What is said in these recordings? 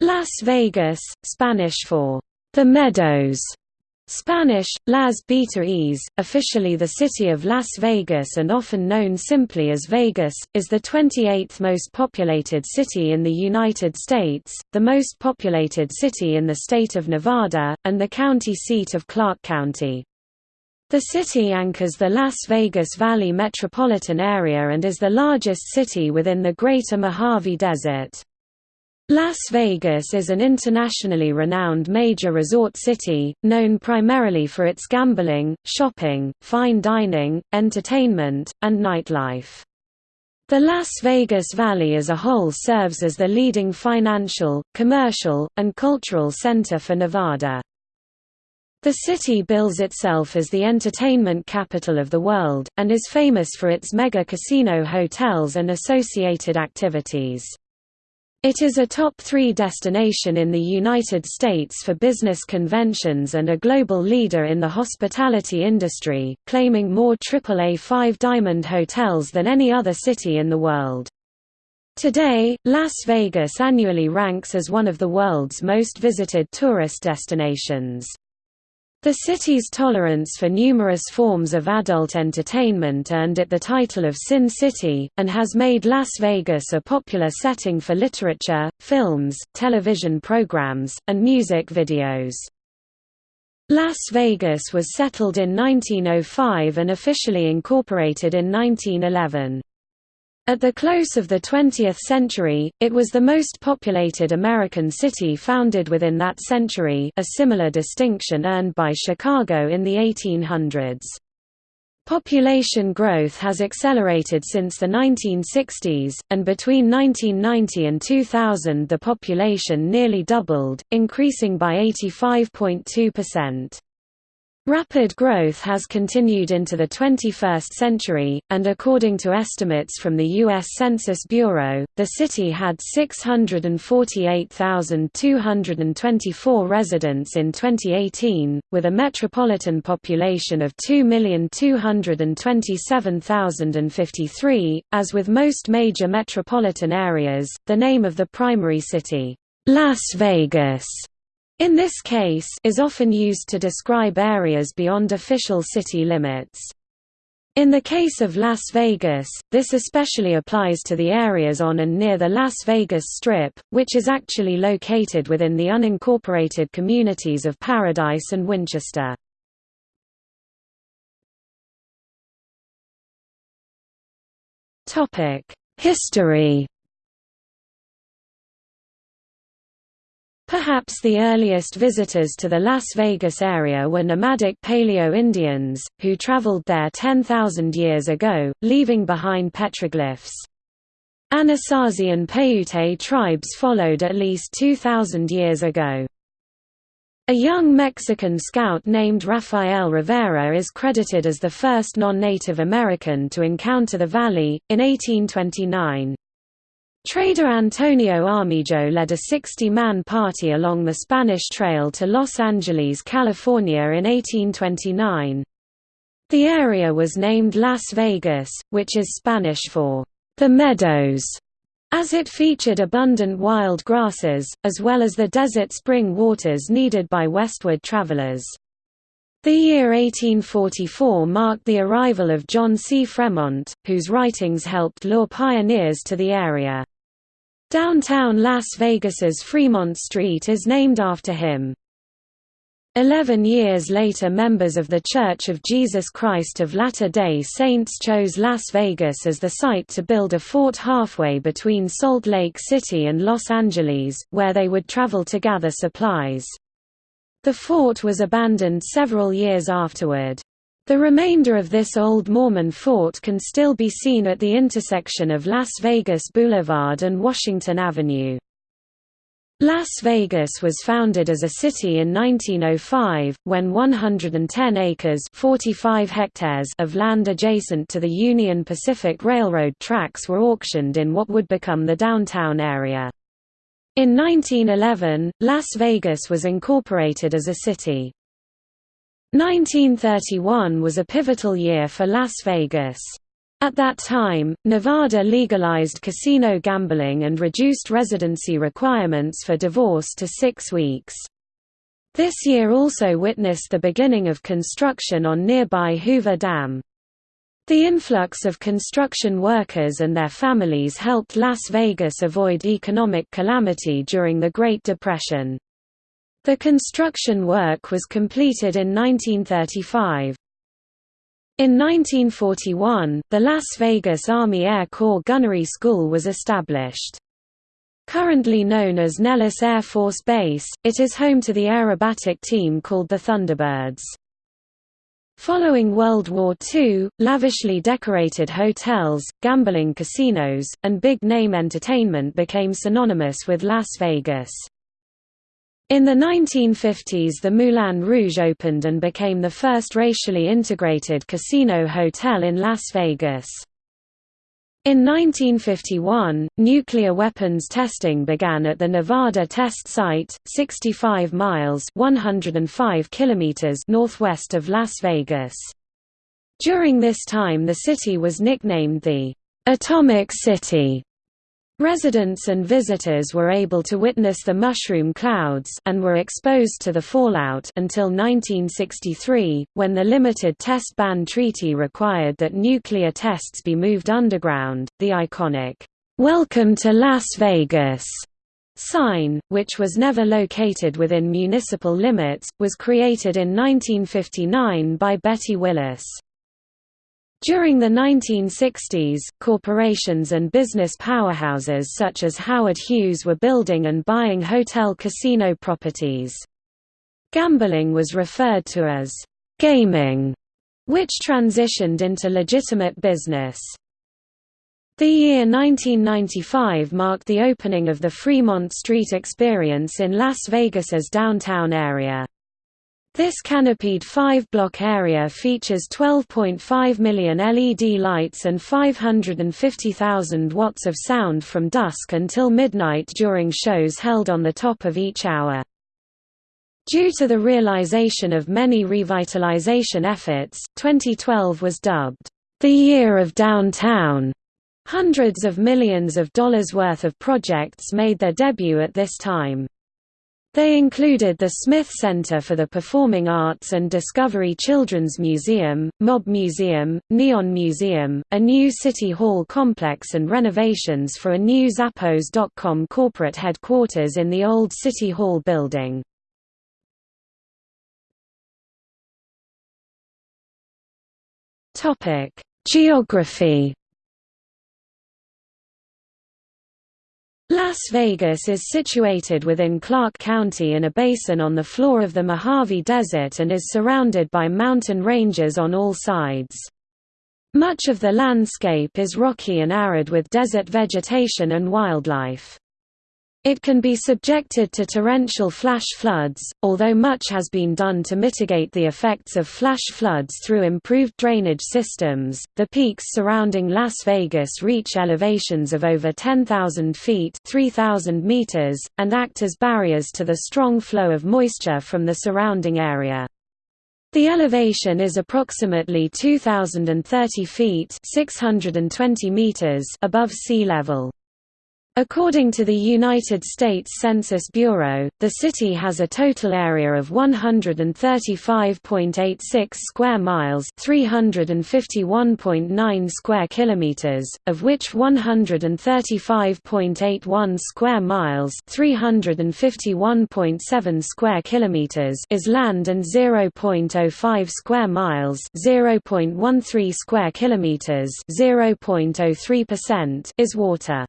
Las Vegas, Spanish for the Meadows, Spanish, Las Betaes, officially the city of Las Vegas and often known simply as Vegas, is the 28th most populated city in the United States, the most populated city in the state of Nevada, and the county seat of Clark County. The city anchors the Las Vegas Valley metropolitan area and is the largest city within the Greater Mojave Desert. Las Vegas is an internationally renowned major resort city, known primarily for its gambling, shopping, fine dining, entertainment, and nightlife. The Las Vegas Valley as a whole serves as the leading financial, commercial, and cultural center for Nevada. The city bills itself as the entertainment capital of the world, and is famous for its mega casino hotels and associated activities. It is a top three destination in the United States for business conventions and a global leader in the hospitality industry, claiming more AAA five-diamond hotels than any other city in the world. Today, Las Vegas annually ranks as one of the world's most visited tourist destinations. The city's tolerance for numerous forms of adult entertainment earned it the title of Sin City, and has made Las Vegas a popular setting for literature, films, television programs, and music videos. Las Vegas was settled in 1905 and officially incorporated in 1911. At the close of the 20th century, it was the most populated American city founded within that century a similar distinction earned by Chicago in the 1800s. Population growth has accelerated since the 1960s, and between 1990 and 2000 the population nearly doubled, increasing by 85.2%. Rapid growth has continued into the 21st century, and according to estimates from the U.S. Census Bureau, the city had 648,224 residents in 2018, with a metropolitan population of 2,227,053. As with most major metropolitan areas, the name of the primary city, Las Vegas, in this case is often used to describe areas beyond official city limits. In the case of Las Vegas, this especially applies to the areas on and near the Las Vegas Strip, which is actually located within the unincorporated communities of Paradise and Winchester. History Perhaps the earliest visitors to the Las Vegas area were nomadic Paleo-Indians, who traveled there 10,000 years ago, leaving behind petroglyphs. Anasazi and Paiute tribes followed at least 2,000 years ago. A young Mexican scout named Rafael Rivera is credited as the first non-Native American to encounter the valley, in 1829. Trader Antonio Armijo led a 60-man party along the Spanish Trail to Los Angeles, California in 1829. The area was named Las Vegas, which is Spanish for the meadows, as it featured abundant wild grasses, as well as the desert spring waters needed by westward travelers. The year 1844 marked the arrival of John C. Fremont, whose writings helped lure pioneers to the area. Downtown Las Vegas's Fremont Street is named after him. Eleven years later members of The Church of Jesus Christ of Latter-day Saints chose Las Vegas as the site to build a fort halfway between Salt Lake City and Los Angeles, where they would travel to gather supplies. The fort was abandoned several years afterward. The remainder of this old Mormon fort can still be seen at the intersection of Las Vegas Boulevard and Washington Avenue. Las Vegas was founded as a city in 1905, when 110 acres 45 hectares of land adjacent to the Union Pacific Railroad tracks were auctioned in what would become the downtown area. In 1911, Las Vegas was incorporated as a city. 1931 was a pivotal year for Las Vegas. At that time, Nevada legalized casino gambling and reduced residency requirements for divorce to six weeks. This year also witnessed the beginning of construction on nearby Hoover Dam. The influx of construction workers and their families helped Las Vegas avoid economic calamity during the Great Depression. The construction work was completed in 1935. In 1941, the Las Vegas Army Air Corps Gunnery School was established. Currently known as Nellis Air Force Base, it is home to the aerobatic team called the Thunderbirds. Following World War II, lavishly decorated hotels, gambling casinos, and big-name entertainment became synonymous with Las Vegas. In the 1950s the Moulin Rouge opened and became the first racially integrated casino hotel in Las Vegas. In 1951, nuclear weapons testing began at the Nevada Test Site, 65 miles 105 kilometers northwest of Las Vegas. During this time the city was nicknamed the «Atomic City» Residents and visitors were able to witness the mushroom clouds and were exposed to the fallout until 1963, when the Limited Test Ban Treaty required that nuclear tests be moved underground. The iconic, Welcome to Las Vegas sign, which was never located within municipal limits, was created in 1959 by Betty Willis. During the 1960s, corporations and business powerhouses such as Howard Hughes were building and buying hotel casino properties. Gambling was referred to as gaming, which transitioned into legitimate business. The year 1995 marked the opening of the Fremont Street Experience in Las Vegas's downtown area. This canopied five-block area features 12.5 million LED lights and 550,000 watts of sound from dusk until midnight during shows held on the top of each hour. Due to the realization of many revitalization efforts, 2012 was dubbed, "...the year of downtown." Hundreds of millions of dollars worth of projects made their debut at this time. They included the Smith Center for the Performing Arts and Discovery Children's Museum, Mob Museum, Neon Museum, a new City Hall complex and renovations for a new Zappos.com corporate headquarters in the old City Hall building. Geography Las Vegas is situated within Clark County in a basin on the floor of the Mojave Desert and is surrounded by mountain ranges on all sides. Much of the landscape is rocky and arid with desert vegetation and wildlife. It can be subjected to torrential flash floods, although much has been done to mitigate the effects of flash floods through improved drainage systems. The peaks surrounding Las Vegas reach elevations of over 10,000 feet (3,000 meters) and act as barriers to the strong flow of moisture from the surrounding area. The elevation is approximately 2,030 feet (620 meters) above sea level. According to the United States Census Bureau, the city has a total area of 135.86 square miles, 351.9 square kilometers, of which 135.81 square miles, 351.7 square kilometers is land and 0.05 square miles, 0.13 square kilometers, 0.03% is water.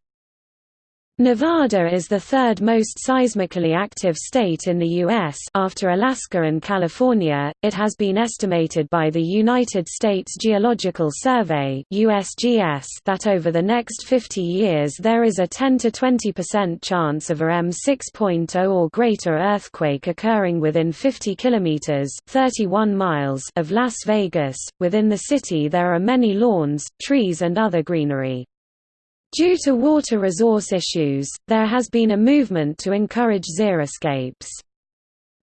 Nevada is the third most seismically active state in the U.S. after Alaska and California. It has been estimated by the United States Geological Survey (USGS) that over the next 50 years there is a 10 to 20% chance of a M6.0 or greater earthquake occurring within 50 kilometers (31 miles) of Las Vegas. Within the city there are many lawns, trees and other greenery. Due to water resource issues, there has been a movement to encourage xeriscapes.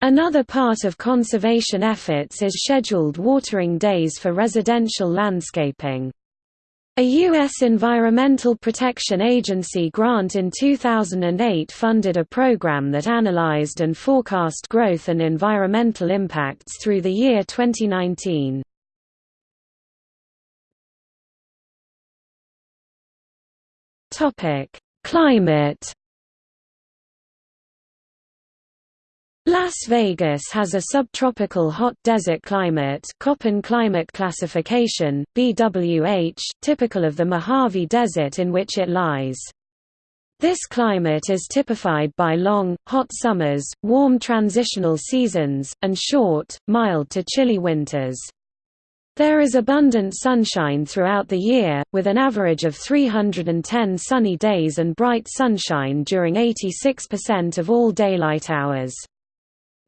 Another part of conservation efforts is scheduled watering days for residential landscaping. A U.S. Environmental Protection Agency grant in 2008 funded a program that analyzed and forecast growth and environmental impacts through the year 2019. Climate Las Vegas has a subtropical hot desert climate Köppen climate classification, BWH, typical of the Mojave Desert in which it lies. This climate is typified by long, hot summers, warm transitional seasons, and short, mild to chilly winters. There is abundant sunshine throughout the year, with an average of 310 sunny days and bright sunshine during 86% of all daylight hours.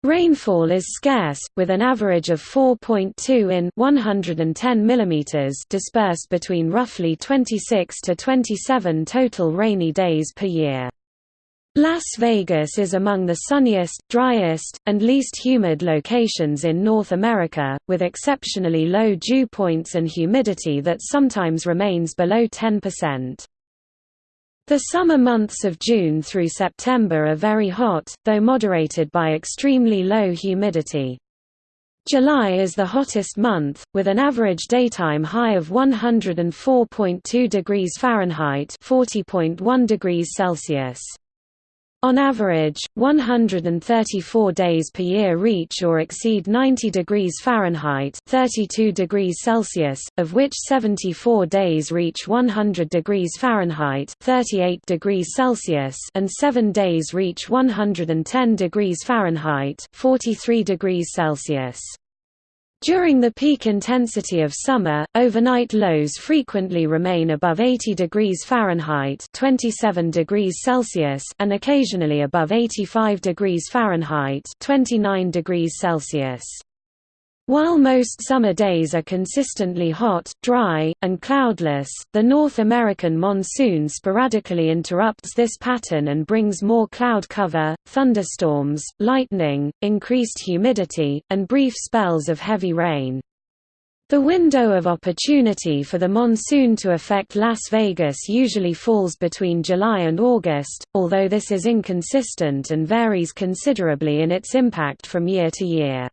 Rainfall is scarce, with an average of 4.2 in 110 mm dispersed between roughly 26 to 27 total rainy days per year. Las Vegas is among the sunniest, driest, and least humid locations in North America, with exceptionally low dew points and humidity that sometimes remains below 10%. The summer months of June through September are very hot, though moderated by extremely low humidity. July is the hottest month, with an average daytime high of 104.2 degrees Fahrenheit 40.1 degrees Celsius. On average, 134 days per year reach or exceed 90 degrees Fahrenheit 32 degrees Celsius, of which 74 days reach 100 degrees Fahrenheit 38 degrees Celsius and 7 days reach 110 degrees Fahrenheit 43 degrees Celsius. During the peak intensity of summer, overnight lows frequently remain above 80 degrees Fahrenheit 27 degrees Celsius and occasionally above 85 degrees Fahrenheit 29 degrees Celsius. While most summer days are consistently hot, dry, and cloudless, the North American monsoon sporadically interrupts this pattern and brings more cloud cover, thunderstorms, lightning, increased humidity, and brief spells of heavy rain. The window of opportunity for the monsoon to affect Las Vegas usually falls between July and August, although this is inconsistent and varies considerably in its impact from year to year.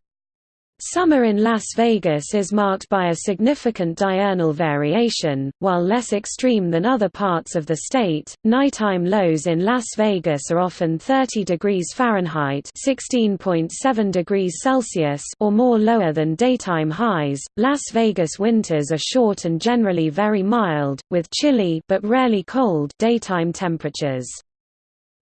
Summer in Las Vegas is marked by a significant diurnal variation, while less extreme than other parts of the state. Nighttime lows in Las Vegas are often 30 degrees Fahrenheit (16.7 degrees Celsius) or more lower than daytime highs. Las Vegas winters are short and generally very mild, with chilly but rarely cold daytime temperatures.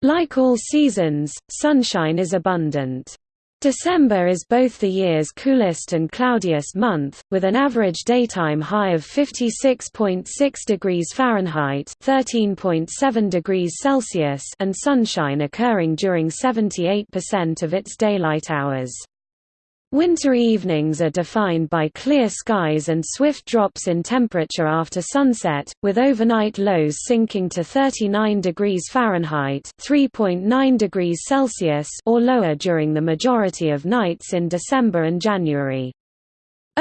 Like all seasons, sunshine is abundant. December is both the year's coolest and cloudiest month, with an average daytime high of 56.6 degrees Fahrenheit (13.7 degrees Celsius) and sunshine occurring during 78% of its daylight hours. Winter evenings are defined by clear skies and swift drops in temperature after sunset, with overnight lows sinking to 39 degrees Fahrenheit (3.9 degrees Celsius) or lower during the majority of nights in December and January.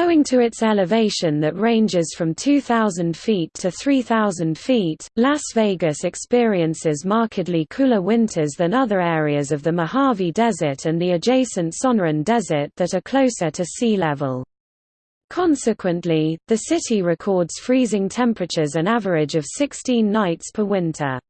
Owing to its elevation that ranges from 2,000 feet to 3,000 feet, Las Vegas experiences markedly cooler winters than other areas of the Mojave Desert and the adjacent Sonoran Desert that are closer to sea level. Consequently, the city records freezing temperatures an average of 16 nights per winter.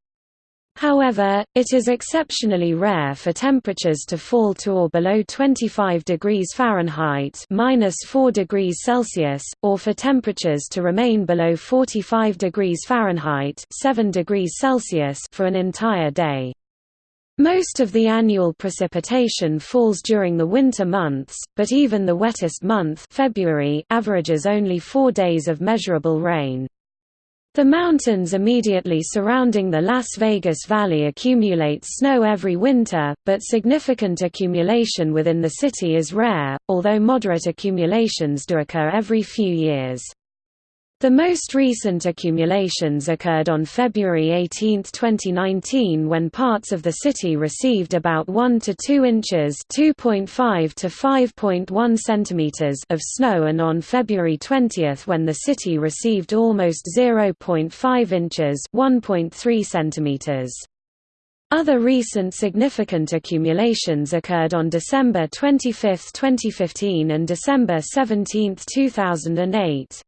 However, it is exceptionally rare for temperatures to fall to or below 25 degrees Fahrenheit (-4 degrees Celsius) or for temperatures to remain below 45 degrees Fahrenheit (7 degrees Celsius) for an entire day. Most of the annual precipitation falls during the winter months, but even the wettest month February averages only 4 days of measurable rain. The mountains immediately surrounding the Las Vegas Valley accumulate snow every winter, but significant accumulation within the city is rare, although moderate accumulations do occur every few years. The most recent accumulations occurred on February 18, 2019 when parts of the city received about 1 to 2 inches (2.5 to 5.1 centimeters) of snow and on February 20 when the city received almost 0.5 inches (1.3 centimeters). Other recent significant accumulations occurred on December 25, 2015 and December 17, 2008.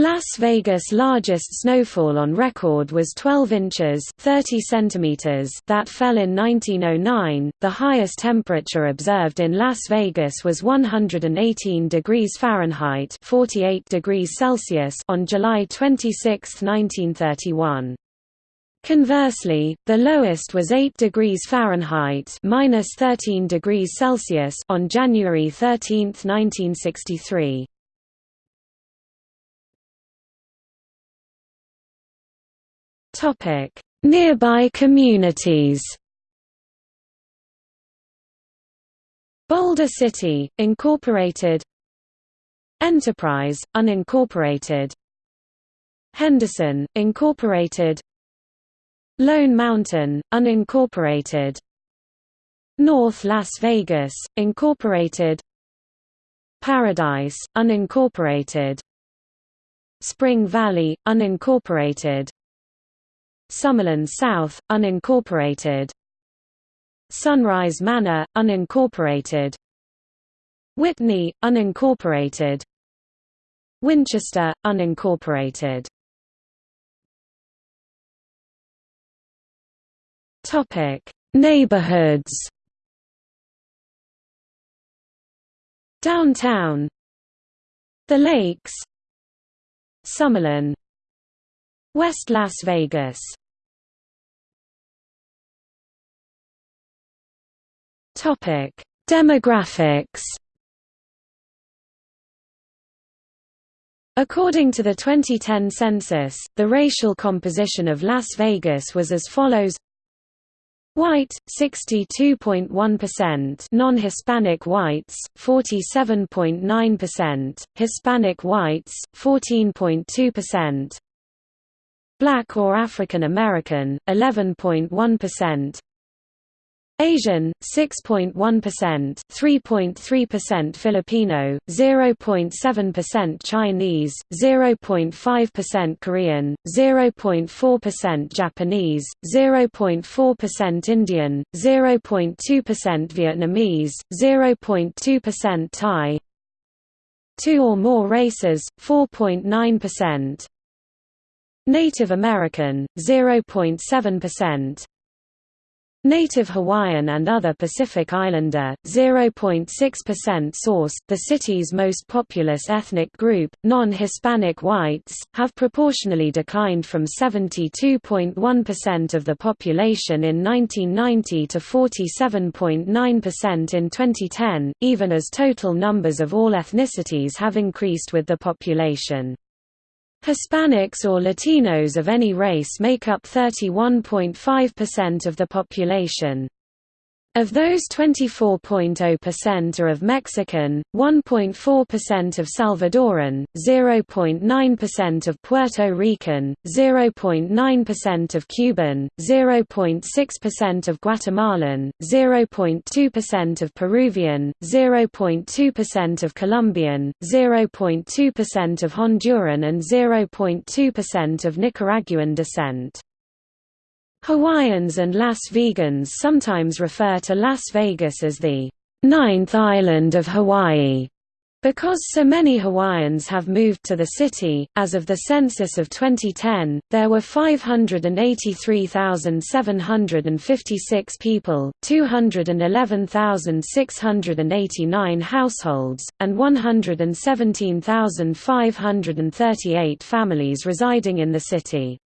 Las Vegas' largest snowfall on record was 12 inches (30 centimeters) that fell in 1909. The highest temperature observed in Las Vegas was 118 degrees Fahrenheit (48 degrees Celsius) on July 26, 1931. Conversely, the lowest was 8 degrees Fahrenheit minus 13 degrees Celsius on January 13, 1963. Topic: Nearby communities. Boulder City, Incorporated. Enterprise, unincorporated. Henderson, Incorporated. Lone Mountain, unincorporated. North Las Vegas, Incorporated. Paradise, unincorporated. Spring Valley, unincorporated Summerlin South, unincorporated. Sunrise Manor, unincorporated. Whitney, unincorporated. Winchester, unincorporated. Topic: Neighborhoods. Downtown. The Lakes. Summerlin West Las Vegas Topic: Demographics. According to the 2010 census, the racial composition of Las Vegas was as follows. White 62.1%, non-Hispanic whites 47.9%, Hispanic whites 14.2%, Black or African American 11.1%, Asian 6.1%, 3.3% Filipino, 0.7% Chinese, 0.5% Korean, 0.4% Japanese, 0.4% Indian, 0.2% Vietnamese, 0.2% Thai. Two or more races 4.9%. Native American 0.7%. Native Hawaiian and other Pacific Islander, 0.6% Source, the city's most populous ethnic group, non-Hispanic whites, have proportionally declined from 72.1% of the population in 1990 to 47.9% in 2010, even as total numbers of all ethnicities have increased with the population. Hispanics or Latinos of any race make up 31.5% of the population. Of those 24.0% are of Mexican, 1.4% of Salvadoran, 0.9% of Puerto Rican, 0.9% of Cuban, 0.6% of Guatemalan, 0.2% of Peruvian, 0.2% of Colombian, 0.2% of Honduran and 0.2% of Nicaraguan descent. Hawaiians and Las Vegans sometimes refer to Las Vegas as the ninth island of Hawaii. Because so many Hawaiians have moved to the city, as of the census of 2010, there were 583,756 people, 211,689 households, and 117,538 families residing in the city.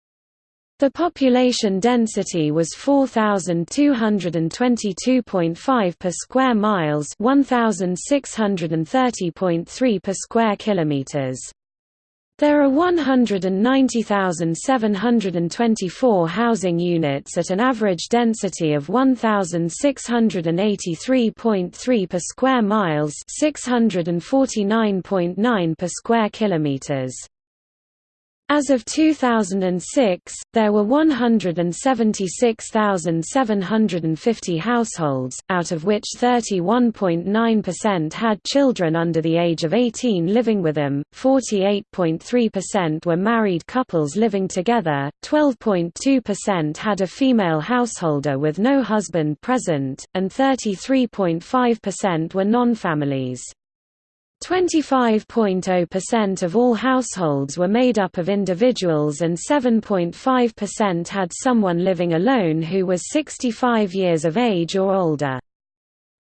The population density was 4222.5 per square miles, 1630.3 per square kilometers. There are 190,724 housing units at an average density of 1683.3 per square miles, 649.9 per square kilometers. As of 2006, there were 176,750 households, out of which 31.9% had children under the age of 18 living with them, 48.3% were married couples living together, 12.2% had a female householder with no husband present, and 33.5% were non-families. 25.0% of all households were made up of individuals and 7.5% had someone living alone who was 65 years of age or older.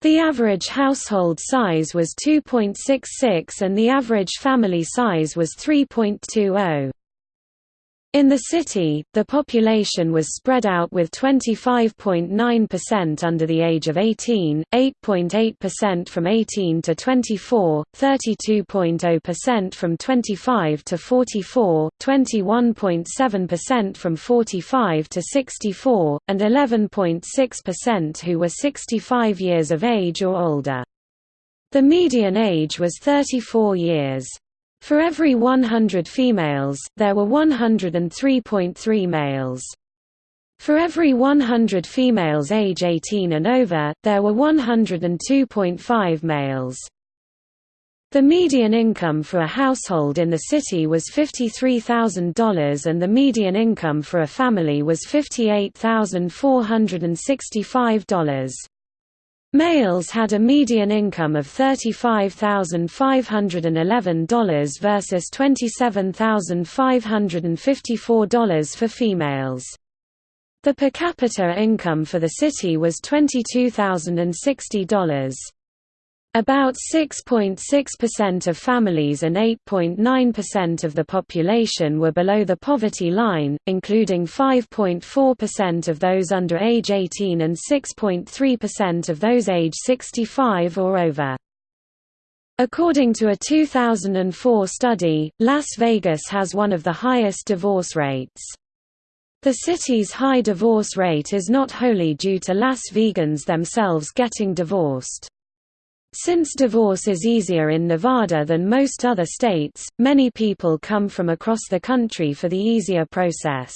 The average household size was 2.66 and the average family size was 3.20. In the city, the population was spread out with 25.9% under the age of 18, 8.8% from 18 to 24, 32.0% from 25 to 44, 21.7% from 45 to 64, and 11.6% who were 65 years of age or older. The median age was 34 years. For every 100 females, there were 103.3 males. For every 100 females age 18 and over, there were 102.5 males. The median income for a household in the city was $53,000 and the median income for a family was $58,465. Males had a median income of $35,511 versus $27,554 for females. The per capita income for the city was $22,060. About 6.6% of families and 8.9% of the population were below the poverty line, including 5.4% of those under age 18 and 6.3% of those age 65 or over. According to a 2004 study, Las Vegas has one of the highest divorce rates. The city's high divorce rate is not wholly due to Las Vegans themselves getting divorced. Since divorce is easier in Nevada than most other states, many people come from across the country for the easier process.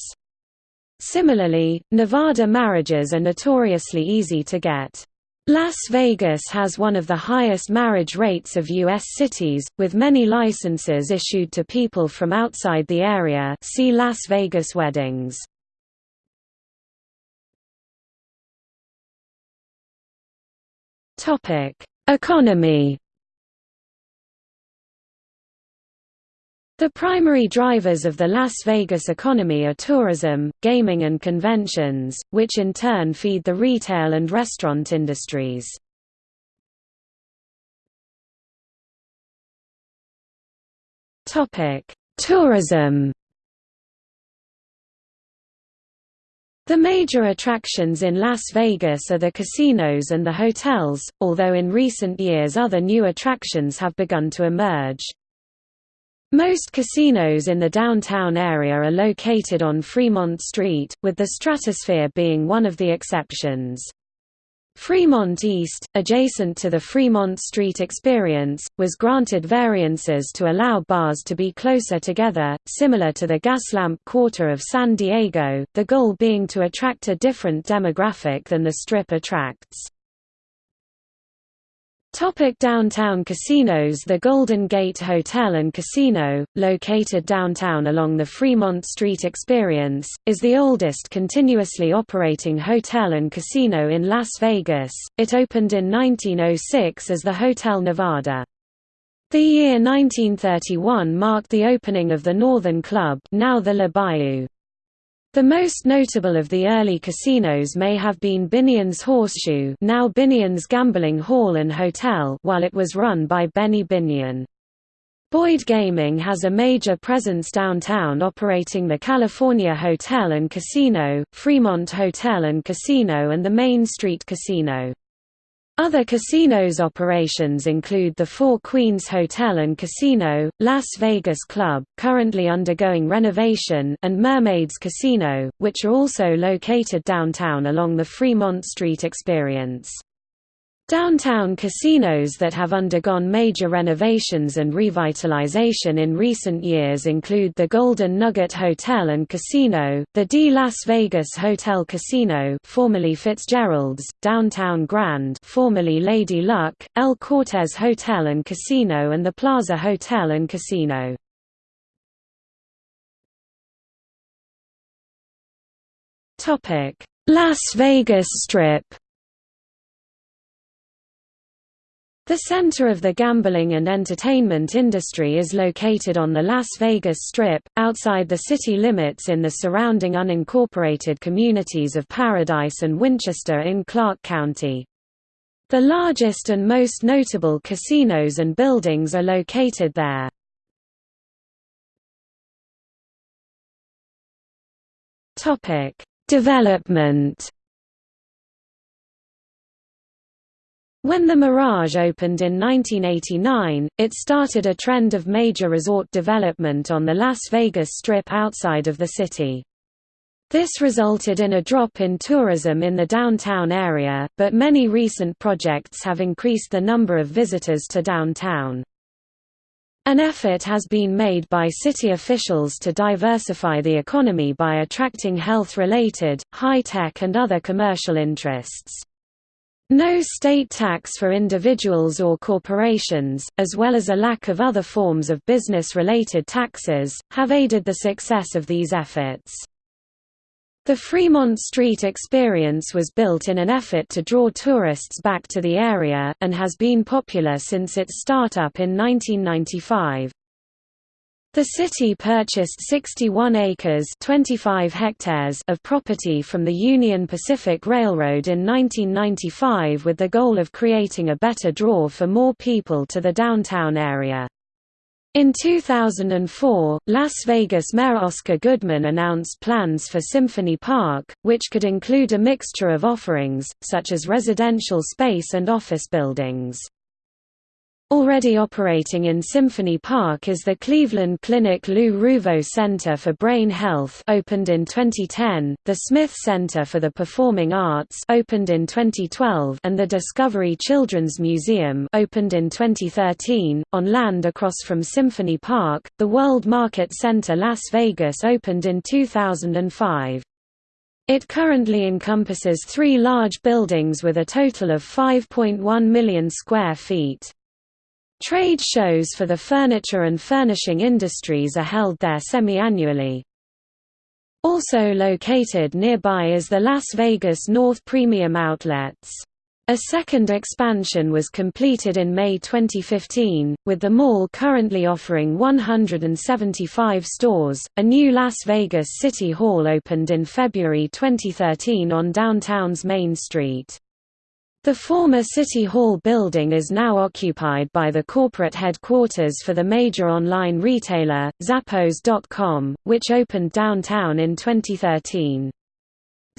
Similarly, Nevada marriages are notoriously easy to get. Las Vegas has one of the highest marriage rates of U.S. cities, with many licenses issued to people from outside the area see Las Vegas weddings. Economy The primary drivers of the Las Vegas economy are tourism, gaming and conventions, which in turn feed the retail and restaurant industries. Tourism The major attractions in Las Vegas are the casinos and the hotels, although in recent years other new attractions have begun to emerge. Most casinos in the downtown area are located on Fremont Street, with the Stratosphere being one of the exceptions. Fremont East, adjacent to the Fremont Street Experience, was granted variances to allow bars to be closer together, similar to the Gaslamp Quarter of San Diego, the goal being to attract a different demographic than the Strip attracts. Topic downtown casinos The Golden Gate Hotel and Casino, located downtown along the Fremont Street Experience, is the oldest continuously operating hotel and casino in Las Vegas. It opened in 1906 as the Hotel Nevada. The year 1931 marked the opening of the Northern Club now the La Bayou. The most notable of the early casinos may have been Binion's Horseshoe now Binion's Gambling Hall and Hotel while it was run by Benny Binion. Boyd Gaming has a major presence downtown operating the California Hotel and Casino, Fremont Hotel and Casino and the Main Street Casino. Other casinos operations include the Four Queens Hotel and Casino, Las Vegas Club, currently undergoing renovation, and Mermaids Casino, which are also located downtown along the Fremont Street Experience. Downtown casinos that have undergone major renovations and revitalization in recent years include the Golden Nugget Hotel and Casino, the D Las Vegas Hotel Casino formerly Fitzgerald's, Downtown Grand formerly Lady Luck, El Cortez Hotel and Casino and the Plaza Hotel and Casino. Las Vegas Strip The center of the gambling and entertainment industry is located on the Las Vegas Strip, outside the city limits in the surrounding unincorporated communities of Paradise and Winchester in Clark County. The largest and most notable casinos and buildings are located there. Development When the Mirage opened in 1989, it started a trend of major resort development on the Las Vegas Strip outside of the city. This resulted in a drop in tourism in the downtown area, but many recent projects have increased the number of visitors to downtown. An effort has been made by city officials to diversify the economy by attracting health-related, high-tech and other commercial interests. No state tax for individuals or corporations, as well as a lack of other forms of business-related taxes, have aided the success of these efforts. The Fremont Street Experience was built in an effort to draw tourists back to the area, and has been popular since its startup in 1995. The city purchased 61 acres 25 hectares of property from the Union Pacific Railroad in 1995 with the goal of creating a better draw for more people to the downtown area. In 2004, Las Vegas Mayor Oscar Goodman announced plans for Symphony Park, which could include a mixture of offerings, such as residential space and office buildings. Already operating in Symphony Park is the Cleveland Clinic Lou Ruvo Center for Brain Health opened in 2010, the Smith Center for the Performing Arts opened in 2012 and the Discovery Children's Museum opened in 2013. On land across from Symphony Park, the World Market Center Las Vegas opened in 2005. It currently encompasses three large buildings with a total of 5.1 million square feet. Trade shows for the furniture and furnishing industries are held there semi-annually. Also located nearby is the Las Vegas North Premium Outlets. A second expansion was completed in May 2015, with the mall currently offering 175 stores. A new Las Vegas City Hall opened in February 2013 on downtown's Main Street. The former City Hall building is now occupied by the corporate headquarters for the major online retailer, Zappos.com, which opened downtown in 2013.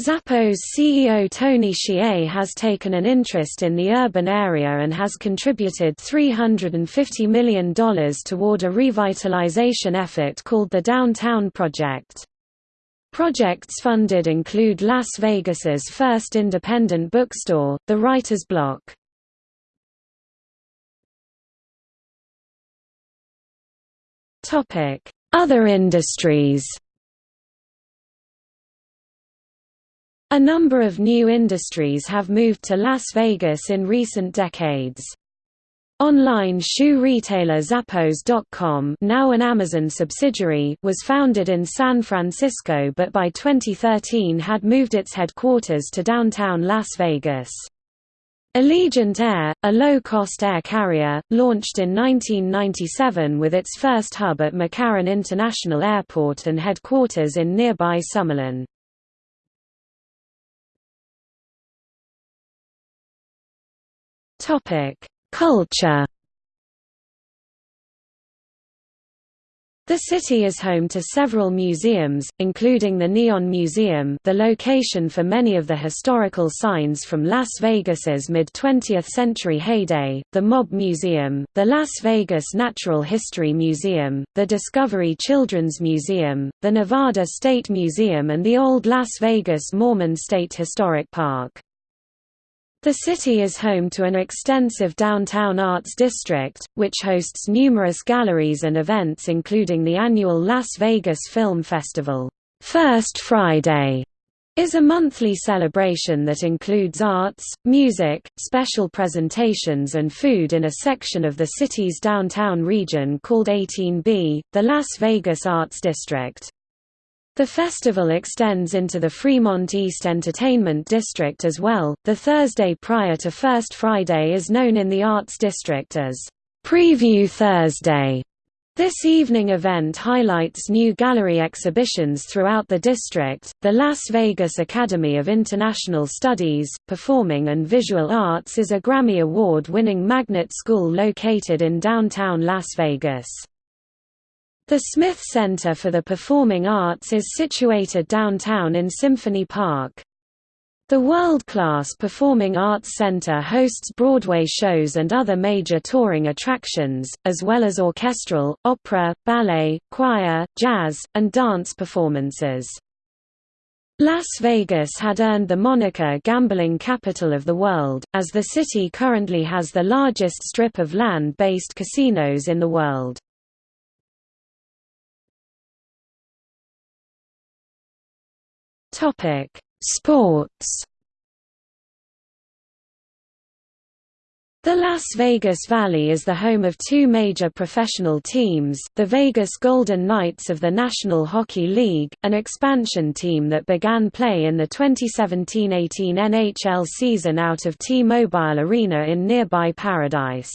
Zappos CEO Tony Hsieh has taken an interest in the urban area and has contributed $350 million toward a revitalization effort called the Downtown Project. Projects funded include Las Vegas's first independent bookstore, the Writer's Block. Other industries A number of new industries have moved to Las Vegas in recent decades. Online shoe retailer Zappos.com now an Amazon subsidiary was founded in San Francisco but by 2013 had moved its headquarters to downtown Las Vegas. Allegiant Air, a low-cost air carrier, launched in 1997 with its first hub at McCarran International Airport and headquarters in nearby Summerlin. Topic Culture The city is home to several museums, including the Neon Museum the location for many of the historical signs from Las Vegas's mid-20th century heyday, the Mob Museum, the Las Vegas Natural History Museum, the Discovery Children's Museum, the Nevada State Museum and the Old Las Vegas Mormon State Historic Park. The city is home to an extensive downtown arts district, which hosts numerous galleries and events including the annual Las Vegas Film Festival. First Friday is a monthly celebration that includes arts, music, special presentations and food in a section of the city's downtown region called 18B, the Las Vegas Arts District. The festival extends into the Fremont East Entertainment District as well. The Thursday prior to First Friday is known in the Arts District as Preview Thursday. This evening event highlights new gallery exhibitions throughout the district. The Las Vegas Academy of International Studies, Performing and Visual Arts is a Grammy Award winning magnet school located in downtown Las Vegas. The Smith Center for the Performing Arts is situated downtown in Symphony Park. The world-class Performing Arts Center hosts Broadway shows and other major touring attractions, as well as orchestral, opera, ballet, choir, jazz, and dance performances. Las Vegas had earned the moniker gambling capital of the world, as the city currently has the largest strip of land-based casinos in the world. Topic: Sports. The Las Vegas Valley is the home of two major professional teams, the Vegas Golden Knights of the National Hockey League, an expansion team that began play in the 2017–18 NHL season out of T-Mobile Arena in nearby Paradise.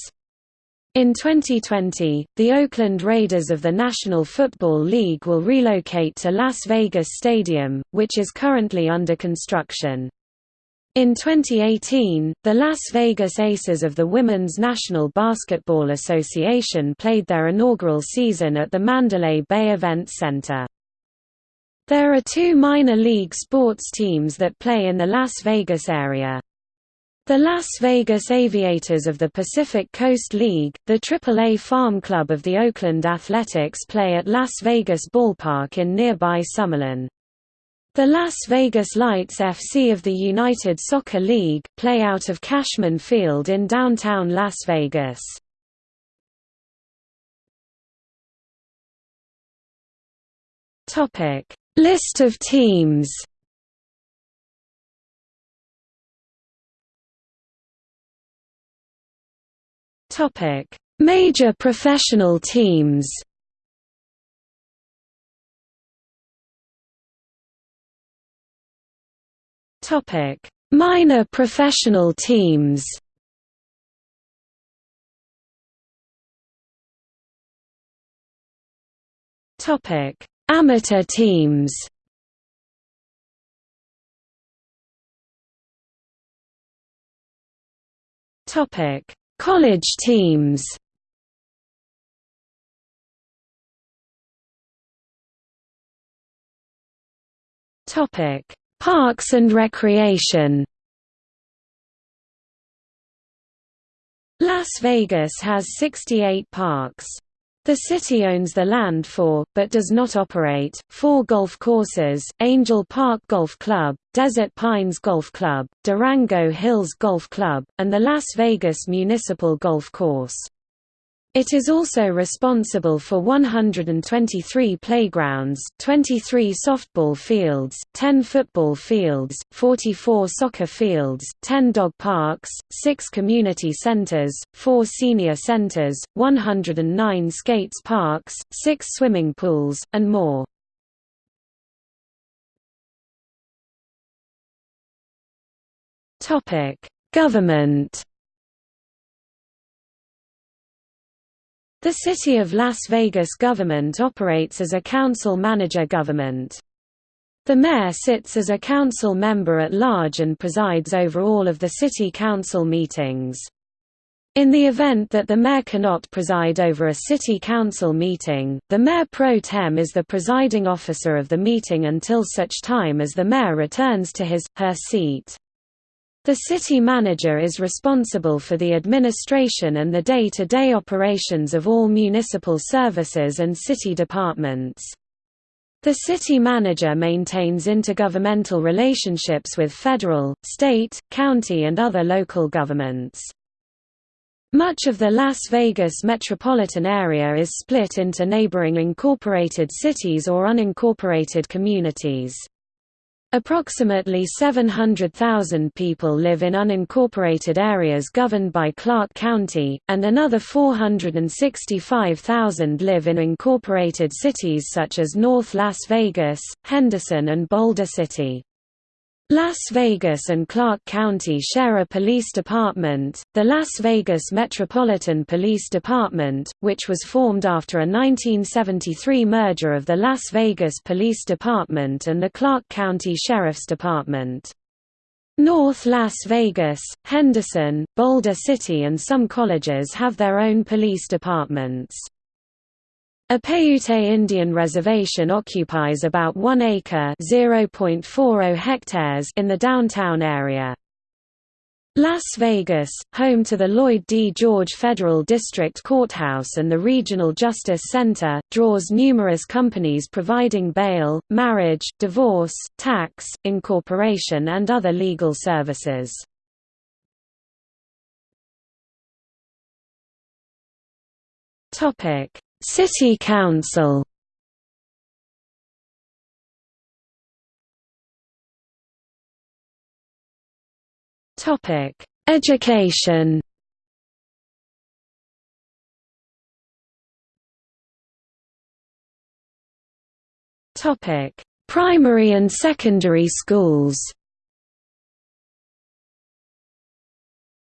In 2020, the Oakland Raiders of the National Football League will relocate to Las Vegas Stadium, which is currently under construction. In 2018, the Las Vegas Aces of the Women's National Basketball Association played their inaugural season at the Mandalay Bay Event Center. There are two minor league sports teams that play in the Las Vegas area. The Las Vegas Aviators of the Pacific Coast League, the AAA farm club of the Oakland Athletics play at Las Vegas Ballpark in nearby Summerlin. The Las Vegas Lights FC of the United Soccer League, play out of Cashman Field in downtown Las Vegas. List of teams Topic: Major professional teams. Topic: Minor professional teams. Topic: Amateur teams. Topic: College teams Topic: Parks and Recreation. Las Vegas has 68 parks. The city owns the land for, but does not operate, four golf courses, Angel Park Golf Club, Desert Pines Golf Club, Durango Hills Golf Club, and the Las Vegas Municipal Golf Course. It is also responsible for 123 playgrounds, 23 softball fields, 10 football fields, 44 soccer fields, 10 dog parks, 6 community centers, 4 senior centers, 109 skates parks, 6 swimming pools, and more. Government The City of Las Vegas government operates as a council-manager government. The mayor sits as a council member at large and presides over all of the city council meetings. In the event that the mayor cannot preside over a city council meeting, the mayor pro tem is the presiding officer of the meeting until such time as the mayor returns to his, her seat. The city manager is responsible for the administration and the day-to-day -day operations of all municipal services and city departments. The city manager maintains intergovernmental relationships with federal, state, county and other local governments. Much of the Las Vegas metropolitan area is split into neighboring incorporated cities or unincorporated communities. Approximately 700,000 people live in unincorporated areas governed by Clark County, and another 465,000 live in incorporated cities such as North Las Vegas, Henderson and Boulder City. Las Vegas and Clark County share a police department, the Las Vegas Metropolitan Police Department, which was formed after a 1973 merger of the Las Vegas Police Department and the Clark County Sheriff's Department. North Las Vegas, Henderson, Boulder City and some colleges have their own police departments. A Paiute Indian reservation occupies about 1 acre hectares in the downtown area. Las Vegas, home to the Lloyd D. George Federal District Courthouse and the Regional Justice Center, draws numerous companies providing bail, marriage, divorce, tax, incorporation and other legal services. Topic City Council Topic: Education. Topic: Primary and secondary schools.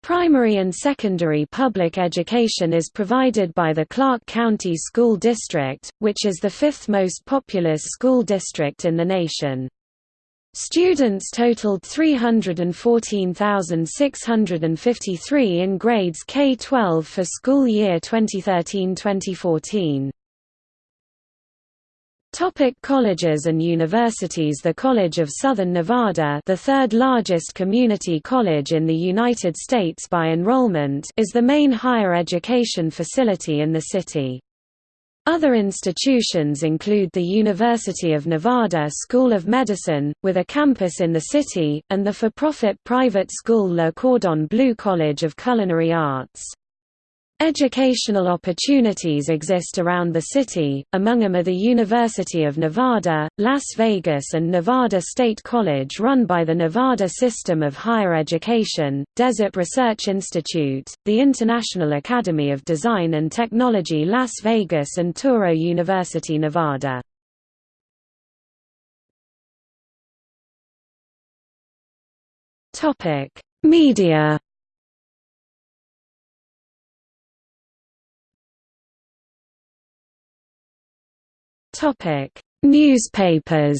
Primary and secondary public education is provided by the Clark County School District, which is the fifth most populous school district in the nation. Students totaled 314,653 in grades K-12 for school year 2013-2014. Topic colleges and universities The College of Southern Nevada the third largest community college in the United States by enrollment is the main higher education facility in the city. Other institutions include the University of Nevada School of Medicine, with a campus in the city, and the for-profit private school Le Cordon Bleu College of Culinary Arts. Educational opportunities exist around the city, among them are the University of Nevada, Las Vegas and Nevada State College run by the Nevada System of Higher Education, Desert Research Institute, the International Academy of Design and Technology Las Vegas and Touro University Nevada. Media Topic: Newspapers.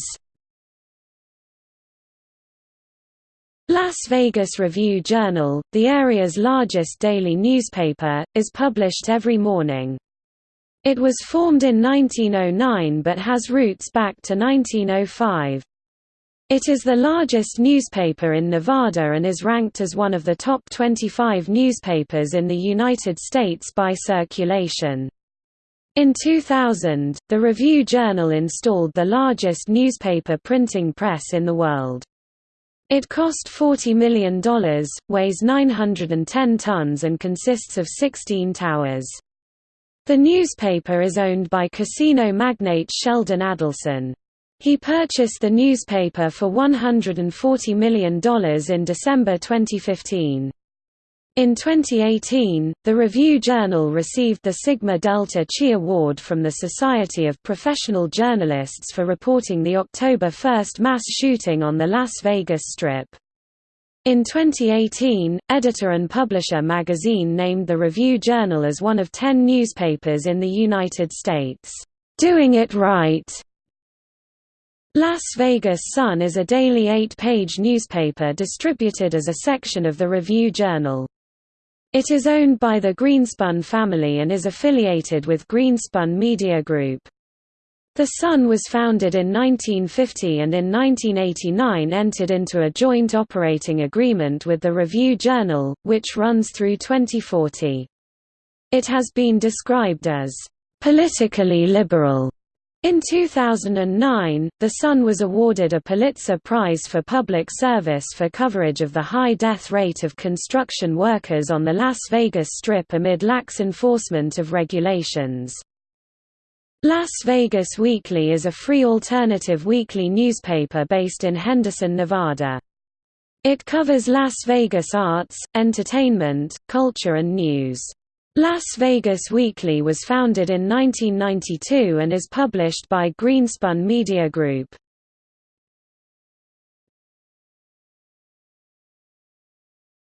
Las Vegas Review-Journal, the area's largest daily newspaper, is published every morning. It was formed in 1909 but has roots back to 1905. It is the largest newspaper in Nevada and is ranked as one of the top 25 newspapers in the United States by circulation. In 2000, the Review Journal installed the largest newspaper printing press in the world. It cost $40 million, weighs 910 tons and consists of 16 towers. The newspaper is owned by casino magnate Sheldon Adelson. He purchased the newspaper for $140 million in December 2015. In 2018, the Review Journal received the Sigma Delta Chi Award from the Society of Professional Journalists for reporting the October 1 mass shooting on the Las Vegas Strip. In 2018, Editor and Publisher magazine named the Review Journal as one of ten newspapers in the United States, "...doing it right." Las Vegas Sun is a daily eight-page newspaper distributed as a section of the Review Journal. It is owned by the Greenspun family and is affiliated with Greenspun Media Group. The Sun was founded in 1950 and in 1989 entered into a joint operating agreement with the Review Journal, which runs through 2040. It has been described as politically liberal In 2009, The Sun was awarded a Pulitzer Prize for Public Service for coverage of the high death rate of construction workers on the Las Vegas Strip amid lax enforcement of regulations. Las Vegas Weekly is a free alternative weekly newspaper based in Henderson, Nevada. It covers Las Vegas arts, entertainment, culture and news. Las Vegas Weekly was founded in 1992 and is published by Greenspun Media Group.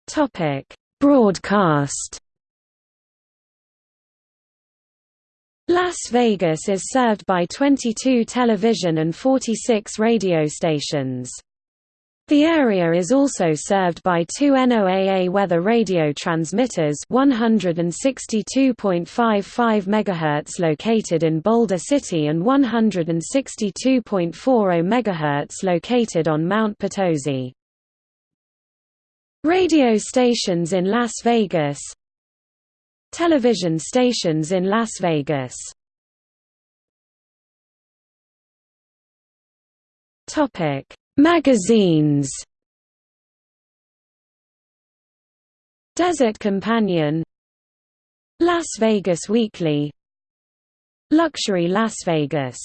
Topic: Broadcast Las Vegas is served by 22 television and 46 radio stations. The area is also served by two NOAA weather radio transmitters 162.55 MHz located in Boulder City and 162.40 MHz located on Mount Potosi. Radio stations in Las Vegas. Television stations in Las Vegas. Topic Magazines. Desert Companion. Las Vegas Weekly. Luxury Las Vegas.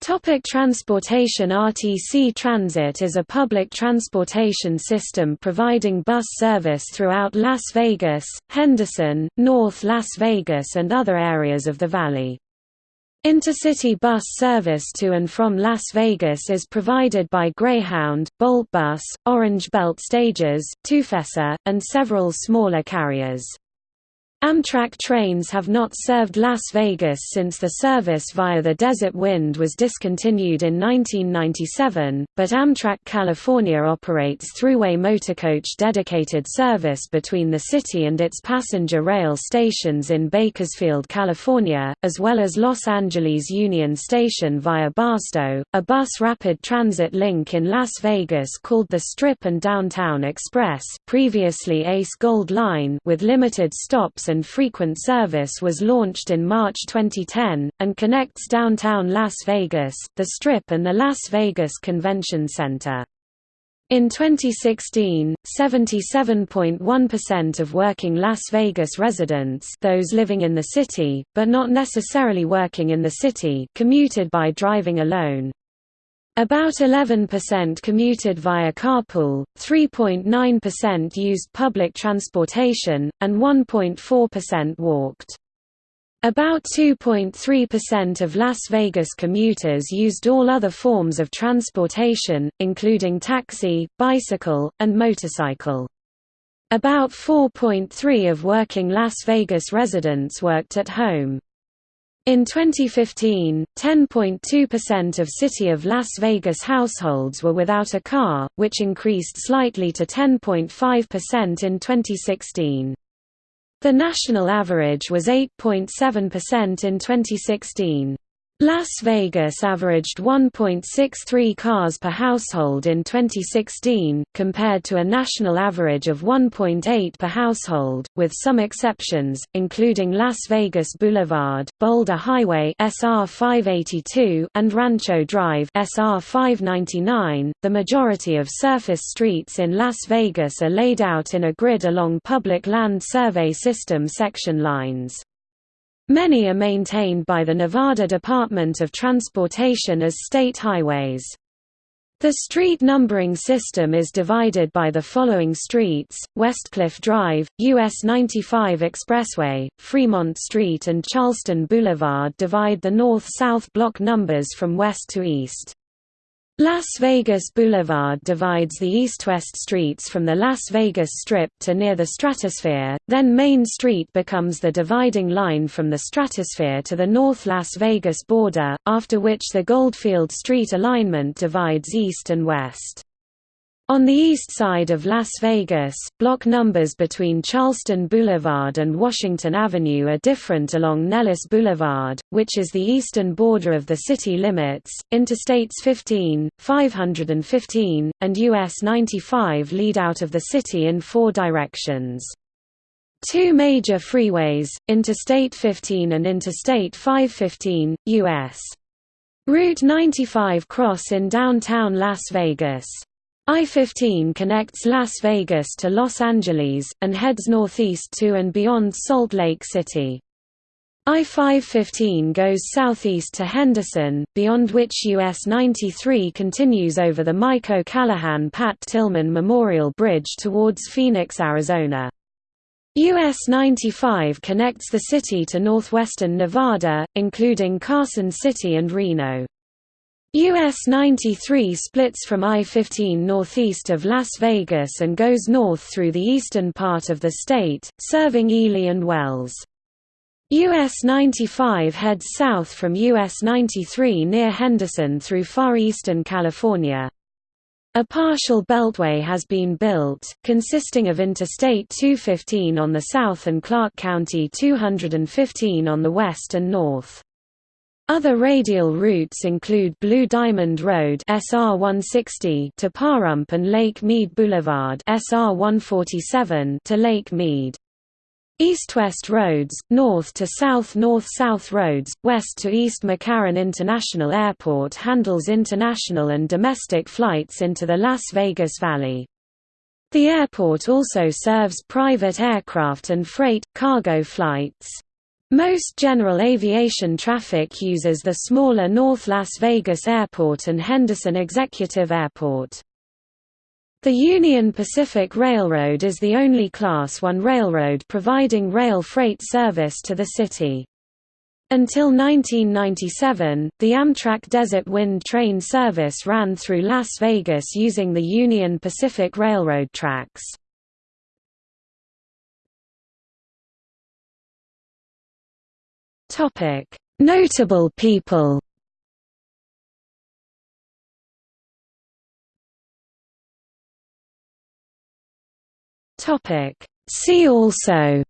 Topic transportation. RTC Transit is a public transportation system providing bus service throughout Las Vegas, Henderson, North Las Vegas and other areas of the valley. Intercity bus service to and from Las Vegas is provided by Greyhound, Bolt Bus, Orange Belt Stages, Tufesa, and several smaller carriers. Amtrak trains have not served Las Vegas since the service via the Desert Wind was discontinued in 1997, but Amtrak California operates throughway motorcoach dedicated service between the city and its passenger rail stations in Bakersfield, California, as well as Los Angeles Union Station via Barstow, a bus rapid transit link in Las Vegas called the Strip and Downtown Express previously Ace Gold Line with limited stops and frequent service was launched in March 2010, and connects downtown Las Vegas, the Strip and the Las Vegas Convention Center. In 2016, 77.1% of working Las Vegas residents those living in the city, but not necessarily working in the city commuted by driving alone. About 11% commuted via carpool, 3.9% used public transportation, and 1.4% walked. About 2.3% of Las Vegas commuters used all other forms of transportation, including taxi, bicycle, and motorcycle. About 4.3% of working Las Vegas residents worked at home. In 2015, 10.2% of City of Las Vegas households were without a car, which increased slightly to 10.5% in 2016. The national average was 8.7% in 2016. Las Vegas averaged 1.63 cars per household in 2016, compared to a national average of 1.8 per household, with some exceptions, including Las Vegas Boulevard, Boulder Highway SR 582, and Rancho Drive SR 599. The majority of surface streets in Las Vegas are laid out in a grid along Public Land Survey System section lines. Many are maintained by the Nevada Department of Transportation as state highways. The street numbering system is divided by the following streets, Westcliff Drive, US 95 Expressway, Fremont Street and Charleston Boulevard divide the north-south block numbers from west to east. Las Vegas Boulevard divides the east-west streets from the Las Vegas Strip to near the Stratosphere, then Main Street becomes the dividing line from the Stratosphere to the North Las Vegas border, after which the Goldfield Street alignment divides east and west. On the east side of Las Vegas, block numbers between Charleston Boulevard and Washington Avenue are different along Nellis Boulevard, which is the eastern border of the city limits. Interstates 15, 515, and US 95 lead out of the city in four directions. Two major freeways, Interstate 15 and Interstate 515, U.S. Route 95 cross in downtown Las Vegas. I-15 connects Las Vegas to Los Angeles, and heads northeast to and beyond Salt Lake City. I-515 goes southeast to Henderson, beyond which US 93 continues over the Mike O'Callaghan Pat Tillman Memorial Bridge towards Phoenix, Arizona. US 95 connects the city to northwestern Nevada, including Carson City and Reno. US 93 splits from I-15 northeast of Las Vegas and goes north through the eastern part of the state, serving Ely and Wells. US 95 heads south from US 93 near Henderson through far eastern California. A partial beltway has been built, consisting of Interstate 215 on the south and Clark County 215 on the west and north. Other radial routes include Blue Diamond Road SR 160 to Pahrump and Lake Mead Boulevard SR 147 to Lake Mead. East-west roads, north to south-north-south roads, west to East McCarran International Airport handles international and domestic flights into the Las Vegas Valley. The airport also serves private aircraft and freight, cargo flights. Most general aviation traffic uses the smaller North Las Vegas Airport and Henderson Executive Airport. The Union Pacific Railroad is the only Class I railroad providing rail freight service to the city. Until 1997, the Amtrak Desert Wind train service ran through Las Vegas using the Union Pacific Railroad tracks. Notable people. Topic. See also.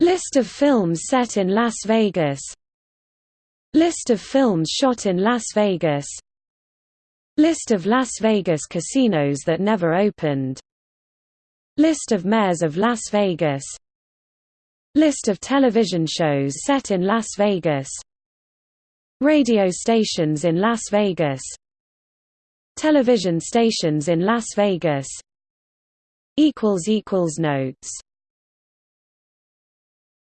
List of films set in Las Vegas. List of films shot in Las Vegas. List of Las Vegas casinos that never opened. List of mayors of Las Vegas List of television shows set in Las Vegas. Radio stations in Las Vegas. Television stations in Las Vegas. Notes